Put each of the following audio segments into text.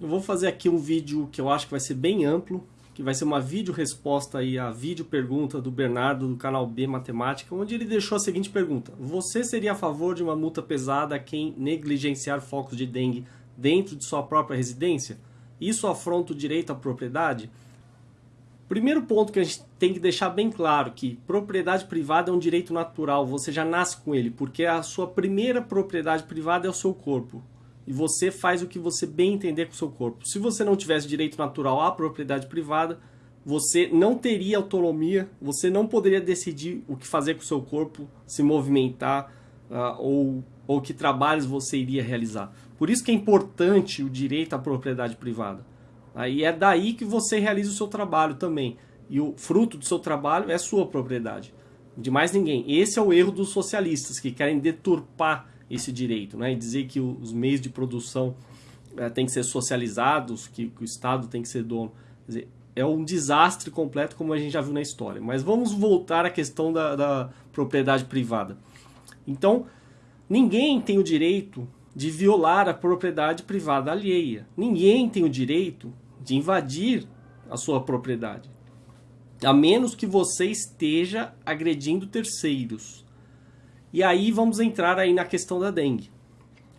Eu vou fazer aqui um vídeo que eu acho que vai ser bem amplo, que vai ser uma vídeo resposta aí à vídeo pergunta do Bernardo do canal B Matemática, onde ele deixou a seguinte pergunta: Você seria a favor de uma multa pesada a quem negligenciar focos de dengue dentro de sua própria residência? Isso afronta o direito à propriedade? Primeiro ponto que a gente tem que deixar bem claro que propriedade privada é um direito natural, você já nasce com ele, porque a sua primeira propriedade privada é o seu corpo e você faz o que você bem entender com o seu corpo. Se você não tivesse direito natural à propriedade privada, você não teria autonomia, você não poderia decidir o que fazer com o seu corpo, se movimentar uh, ou, ou que trabalhos você iria realizar. Por isso que é importante o direito à propriedade privada. Aí é daí que você realiza o seu trabalho também. E o fruto do seu trabalho é sua propriedade. De mais ninguém. Esse é o erro dos socialistas, que querem deturpar esse direito, né? E dizer que os meios de produção é, têm que ser socializados, que, que, o Estado tem que ser dono. Quer dizer, é um desastre completo, como a gente já viu na história. Mas vamos voltar à questão da, da propriedade privada. Então, ninguém tem o direito de violar a propriedade privada alheia. Ninguém tem o direito de invadir a sua propriedade. A menos que você esteja agredindo terceiros. E aí vamos entrar aí na questão da dengue.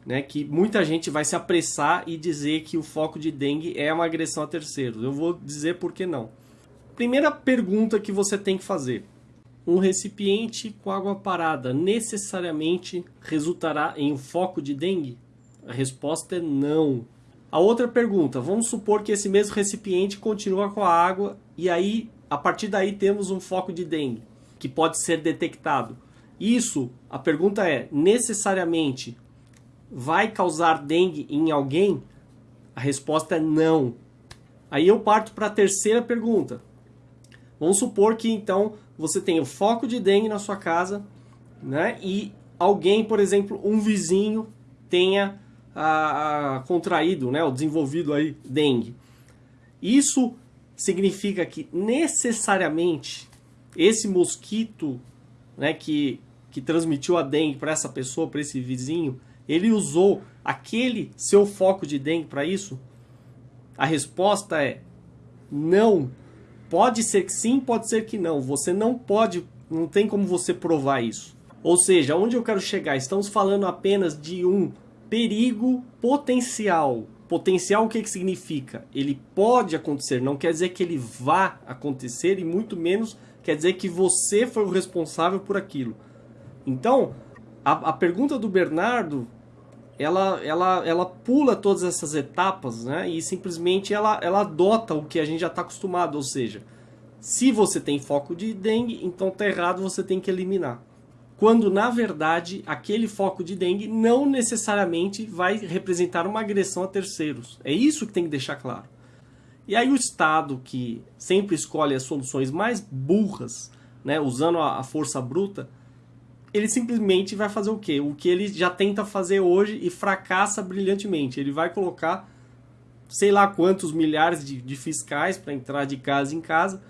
Né, que muita gente vai se apressar e dizer que o foco de dengue é uma agressão a terceiros. Eu vou dizer por que não. Primeira pergunta que você tem que fazer. Um recipiente com água parada necessariamente resultará em um foco de dengue? A resposta é não. A outra pergunta, vamos supor que esse mesmo recipiente continua com a água e aí, a partir daí, temos um foco de dengue, que pode ser detectado. Isso, a pergunta é, necessariamente vai causar dengue em alguém? A resposta é não. Aí eu parto para a terceira pergunta. Vamos supor que então você tem o foco de dengue na sua casa, né? E alguém, por exemplo, um vizinho tenha ah, ah contraído, né, ou desenvolvido aí dengue. Isso significa que necessariamente esse mosquito, né, que que transmitiu a dengue para essa pessoa, para esse vizinho, ele usou aquele seu foco de dengue para isso? A resposta é não. Pode ser que sim, pode ser que não. Você não pode, não tem como você provar isso. Ou seja, onde eu quero chegar? Estamos falando apenas de um perigo potencial. Potencial o que, que significa? Ele pode acontecer, não quer dizer que ele vá acontecer e muito menos quer dizer que você foi o responsável por aquilo. Então, a, a pergunta do Bernardo, ela, ela, ela pula todas essas etapas né? e simplesmente ela, ela adota o que a gente já está acostumado, ou seja, se você tem foco de dengue, então está errado, você tem que eliminar. Quando, na verdade, aquele foco de dengue não necessariamente vai representar uma agressão a terceiros. É isso que tem que deixar claro. E aí o Estado, que sempre escolhe as soluções mais burras, né, usando a força bruta, ele simplesmente vai fazer o quê? O que ele já tenta fazer hoje e fracassa brilhantemente. Ele vai colocar sei lá quantos milhares de, de fiscais para entrar de casa em casa.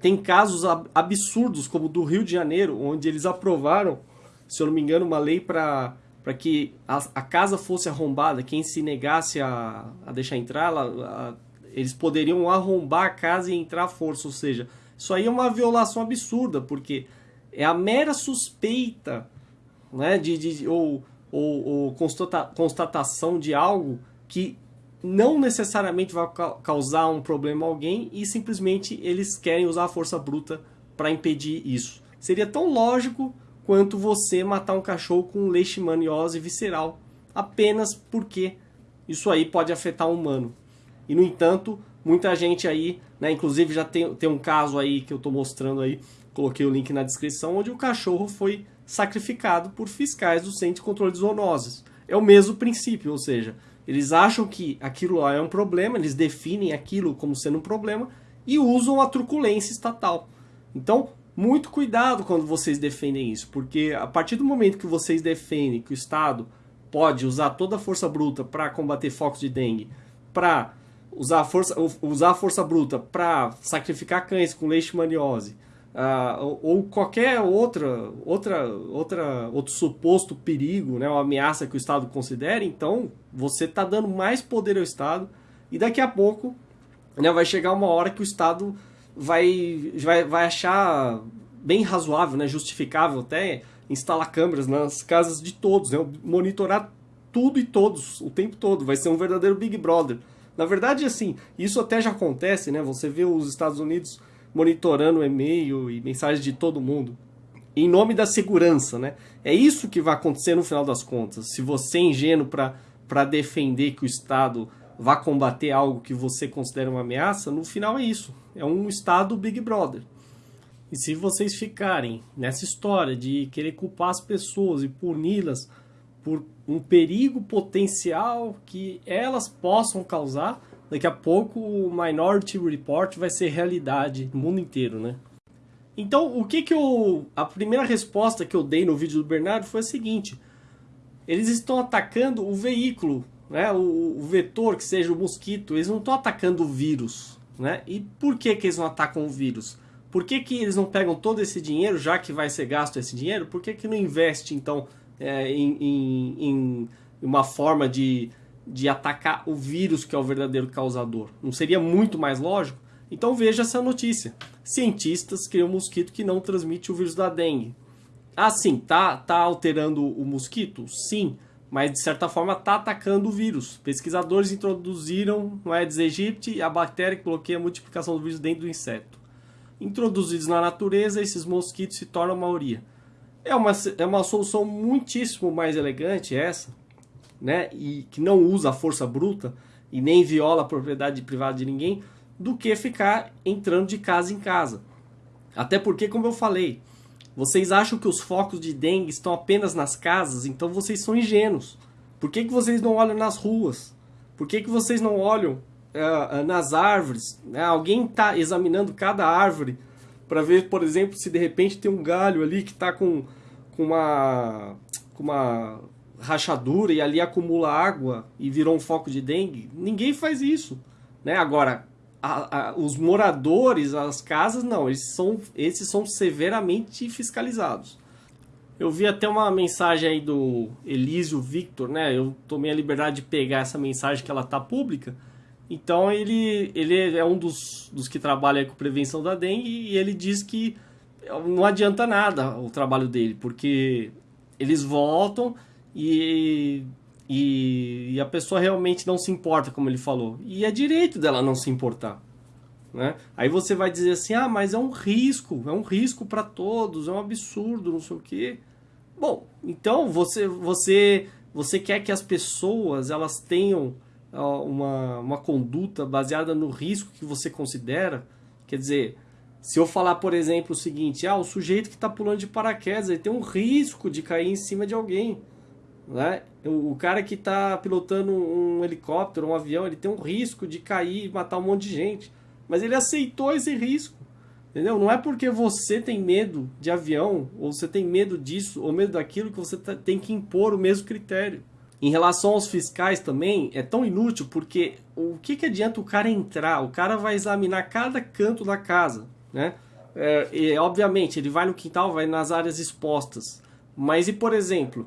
Tem casos absurdos, como do Rio de Janeiro, onde eles aprovaram, se eu não me engano, uma lei para para que a, a, casa fosse arrombada, quem se negasse a, a deixar entrar, ela, a, eles poderiam arrombar a casa e entrar à força. Ou seja, isso aí é uma violação absurda, porque é a mera suspeita né, de, de, ou, ou, ou constata, constatação de algo que não necessariamente vai causar um problema a alguém e simplesmente eles querem usar a força bruta para impedir isso. Seria tão lógico quanto você matar um cachorro com leishmaniose visceral, apenas porque isso aí pode afetar um humano. E no entanto, muita gente aí, né, inclusive já tem, tem um caso aí que eu estou mostrando aí, Coloquei o link na descrição, onde o cachorro foi sacrificado por fiscais do Centro de Controle de Zoonoses. É o mesmo princípio, ou seja, eles acham que aquilo lá é um problema, eles definem aquilo como sendo um problema e usam a truculência estatal. Então, muito cuidado quando vocês defendem isso, porque a partir do momento que vocês defendem que o Estado pode usar toda a força bruta para combater focos de dengue, para usar a força, usar a força bruta para sacrificar cães com leishmaniose, Uh, ou qualquer outra, outra, outra, outro suposto perigo, né, uma ameaça que o Estado considere, então você está dando mais poder ao Estado, E daqui a pouco né, vai chegar uma hora que o Estado vai, vai, vai achar bem razoável, né, justificável até instalar câmeras nas casas de todos, né, monitorar tudo e todos o tempo todo. Vai ser um verdadeiro Big Brother. Na verdade, assim, isso até já acontece, né? Você vê os Estados Unidos monitorando e-mail e mensagens de todo mundo em nome da segurança, né? É isso que vai acontecer no final das contas. Se você é ingênuo para defender que o Estado vá combater algo que você considera uma ameaça, no final é isso. É um Estado Big Brother. E se vocês ficarem nessa história de querer culpar as pessoas e puni-las por um perigo potencial que elas possam causar, daqui a pouco o Minority Report vai ser realidade no mundo inteiro, né? Então, o que que eu... A primeira resposta que eu dei no vídeo do Bernardo foi a seguinte. Eles estão atacando o veículo, né? o, o vetor, que seja o mosquito. Eles não estão atacando o vírus. Né? E por que que eles não atacam o vírus? Por que que eles não pegam todo esse dinheiro, já que vai ser gasto esse dinheiro? Por que que não investe, então, é, em, em, em uma forma de, de atacar o vírus que é o verdadeiro causador? Não seria muito mais lógico? Então veja essa notícia. Cientistas criam um mosquito que não transmite o vírus da dengue. Ah, sim, tá, tá alterando o mosquito? Sim, mas de certa forma está atacando o vírus. Pesquisadores introduziram no Aedes aegypti a bactéria que bloqueia a multiplicação do vírus dentro do inseto. Introduzidos na natureza, esses mosquitos se tornam maioria. É uma, é uma solução muitíssimo mais elegante essa, né? E que não usa a força bruta e nem viola a propriedade privada de ninguém, do que ficar entrando de casa em casa. Até porque, como eu falei, vocês acham que os focos de dengue estão apenas nas casas, então vocês são ingênuos. Por que, que vocês não olham nas ruas? Por que, que vocês não olham uh, nas árvores? Né? Alguém está examinando cada árvore para ver, por exemplo, se de repente tem um galho ali que está com, com, uma, com uma rachadura e ali acumula água e virou um foco de dengue? Ninguém faz isso. Né? Agora, a, a, os moradores, as casas, não, eles são, esses são severamente fiscalizados. Eu vi até uma mensagem aí do Elísio Victor, né? Eu tomei a liberdade de pegar essa mensagem que ela tá pública. Então ele, ele é um dos, dos que trabalha com prevenção da dengue e ele diz que não adianta nada o trabalho dele, porque eles voltam e e, e, a pessoa realmente não se importa, como ele falou. E é direito dela não se importar. Né? Aí você vai dizer assim, ah, mas é um risco, é um risco para todos, é um absurdo, não sei o quê. Bom, então você, você, você quer que as pessoas elas tenham uma, uma conduta baseada no risco que você considera? Quer dizer, se eu falar, por exemplo, o seguinte, ah, o sujeito que está pulando de paraquedas, ele tem um risco de cair em cima de alguém. Né? O, cara que está pilotando um helicóptero, um avião, ele tem um risco de cair e matar um monte de gente. Mas ele aceitou esse risco. Entendeu? Não é porque você tem medo de avião, ou você tem medo disso, ou medo daquilo, que você tá, tem que impor o mesmo critério. Em relação aos fiscais também, é tão inútil porque o que, que adianta o cara entrar? O cara vai examinar cada canto da casa, né? É, e, obviamente, ele vai no quintal, vai nas áreas expostas. Mas e, por exemplo,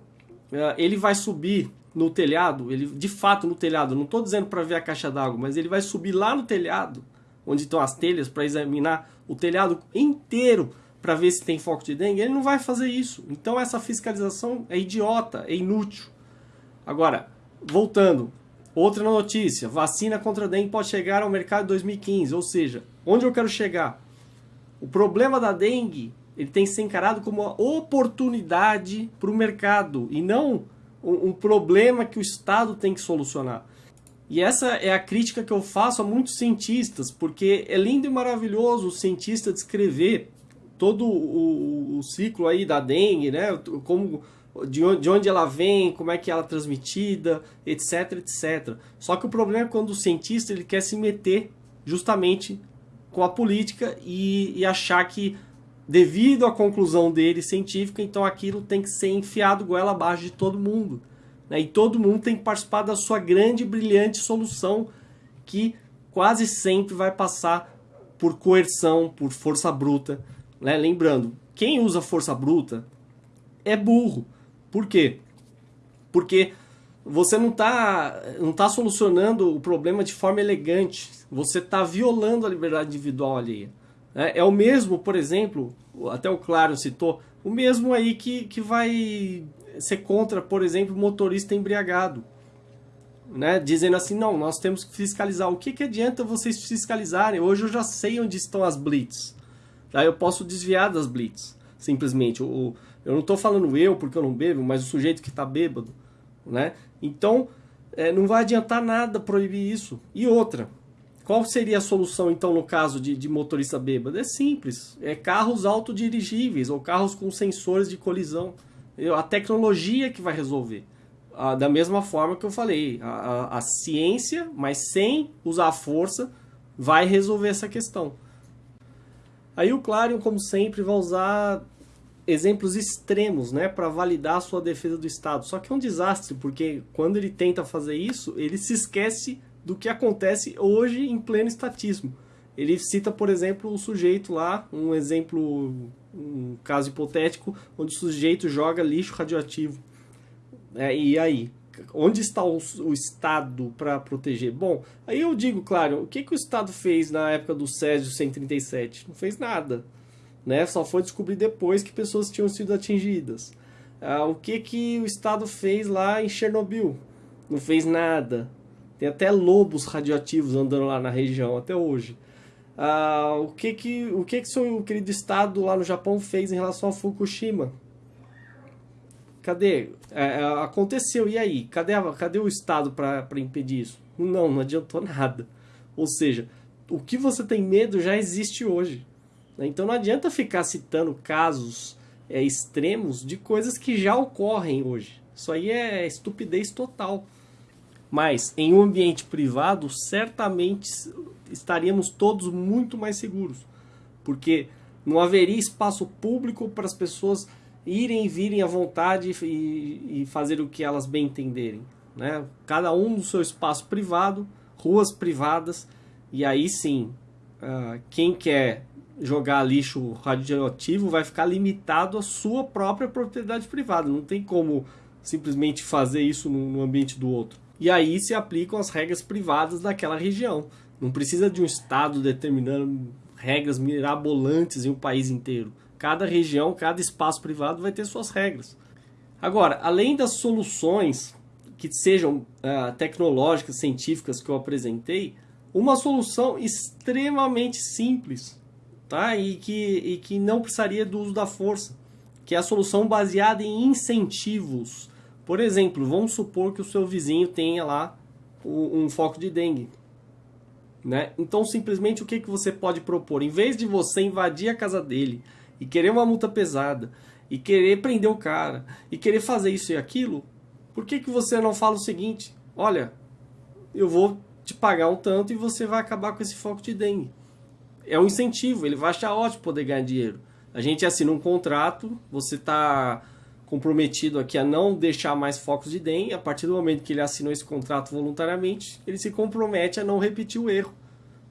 ele vai subir no telhado, ele de fato no telhado, não estou dizendo para ver a caixa d'água, mas ele vai subir lá no telhado, onde estão as telhas, para examinar o telhado inteiro para ver se tem foco de dengue, ele não vai fazer isso. Então essa fiscalização é idiota, é inútil. Agora, voltando, outra notícia, vacina contra dengue pode chegar ao mercado em 2015, ou seja, onde eu quero chegar? O problema da dengue ele tem que ser encarado como uma oportunidade para o mercado e não um, um problema que o Estado tem que solucionar. E essa é a crítica que eu faço a muitos cientistas, porque é lindo e maravilhoso o cientista descrever todo o, o, ciclo aí da dengue, né? Como, de, onde, de onde ela vem, como é que ela é transmitida, etc, etc. Só que o problema é quando o cientista ele quer se meter justamente com a política e, e achar que devido à conclusão dele científica, então aquilo tem que ser enfiado goela abaixo de todo mundo. Né? E todo mundo tem que participar da sua grande e brilhante solução, que quase sempre vai passar por coerção, por força bruta. Né? Lembrando, quem usa força bruta é burro. Por quê? Porque você não está não tá solucionando o problema de forma elegante. Você está violando a liberdade individual alheia. É, é o mesmo, por exemplo, até o Claro citou, o mesmo aí que, que vai ser contra, por exemplo, motorista embriagado. Né? Dizendo assim, não, nós temos que fiscalizar. O que, que adianta vocês fiscalizarem? Hoje eu já sei onde estão as blitz. Daí eu posso desviar das blitz, simplesmente. O, eu não estou falando eu porque eu não bebo, mas o sujeito que está bêbado. Né? Então, é, não vai adiantar nada proibir isso. E outra, qual seria a solução, então, no caso de, de motorista bêbado? É simples. É carros autodirigíveis ou carros com sensores de colisão. A tecnologia que vai resolver. Ah, da mesma forma que eu falei, a, a, a, ciência, mas sem usar a força, vai resolver essa questão. Aí o Clarion, como sempre, vai usar exemplos extremos né, para validar a sua defesa do Estado. Só que é um desastre, porque quando ele tenta fazer isso, ele se esquece do que acontece hoje em pleno estatismo. Ele cita, por exemplo, o sujeito lá, um exemplo, um caso hipotético, onde o sujeito joga lixo radioativo. É, e aí? Onde está o, o Estado para proteger? Bom, aí eu digo, claro, o que, que o Estado fez na época do Césio 137? Não fez nada. Né? Só foi descobrir depois que pessoas tinham sido atingidas. Ah, o que, que o Estado fez lá em Chernobyl? Não fez nada. Tem até lobos radioativos andando lá na região até hoje. Ah, o que que o que que seu querido estado lá no Japão fez em relação a Fukushima? Cadê? É, é aconteceu, e aí? Cadê, cadê o Estado para impedir isso? Não, não adiantou nada. Ou seja, o que você tem medo já existe hoje. Né? Então não adianta ficar citando casos é, extremos de coisas que já ocorrem hoje. Isso aí é estupidez total. Mas em um ambiente privado, certamente estaríamos todos muito mais seguros, porque não haveria espaço público para as pessoas irem e virem à vontade e, e fazer o que elas bem entenderem. Né? Cada um no seu espaço privado, ruas privadas, e aí sim, uh, quem quer jogar lixo radioativo vai ficar limitado à sua própria propriedade privada. Não tem como simplesmente fazer isso no ambiente do outro. E aí se aplicam as regras privadas daquela região. Não precisa de um Estado determinando regras mirabolantes em um país inteiro. Cada região, cada espaço privado vai ter suas regras. Agora, além das soluções que sejam uh, tecnológicas, científicas que eu apresentei, uma solução extremamente simples tá? e, que, e que não precisaria do uso da força, que é a solução baseada em incentivos por exemplo, vamos supor que o seu vizinho tenha lá um foco de dengue. Né? Então, simplesmente, o que, que você pode propor? Em vez de você invadir a casa dele e querer uma multa pesada, e querer prender o cara, e querer fazer isso e aquilo, por que, que você não fala o seguinte? Olha, eu vou te pagar um tanto e você vai acabar com esse foco de dengue. É um incentivo, ele vai achar ótimo poder ganhar dinheiro. A gente assina um contrato, você está comprometido aqui a não deixar mais focos de DEM, a partir do momento que ele assinou esse contrato voluntariamente, ele se compromete a não repetir o erro.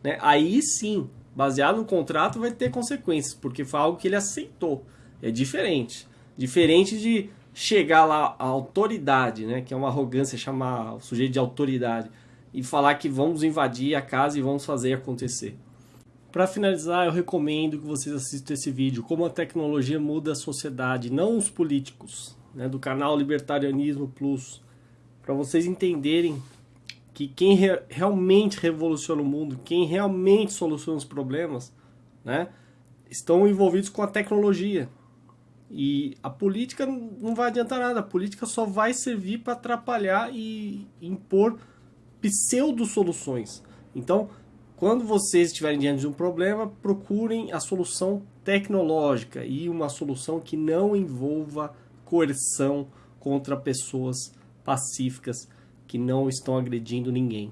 Né? Aí sim, baseado no contrato, vai ter consequências, porque foi algo que ele aceitou. É diferente. Diferente de chegar lá a autoridade, né, que é uma arrogância chamar o sujeito de autoridade, e falar que vamos invadir a casa e vamos fazer acontecer. Para finalizar, eu recomendo que vocês assistam esse vídeo, como a tecnologia muda a sociedade, não os políticos, né, do canal Libertarianismo Plus, para vocês entenderem que quem re realmente revoluciona o mundo, quem realmente soluciona os problemas, né, estão envolvidos com a tecnologia. E a política não vai adiantar nada, a política só vai servir para atrapalhar e impor pseudo-soluções. Então, quando vocês estiverem diante de um problema, procurem a solução tecnológica e uma solução que não envolva coerção contra pessoas pacíficas que não estão agredindo ninguém.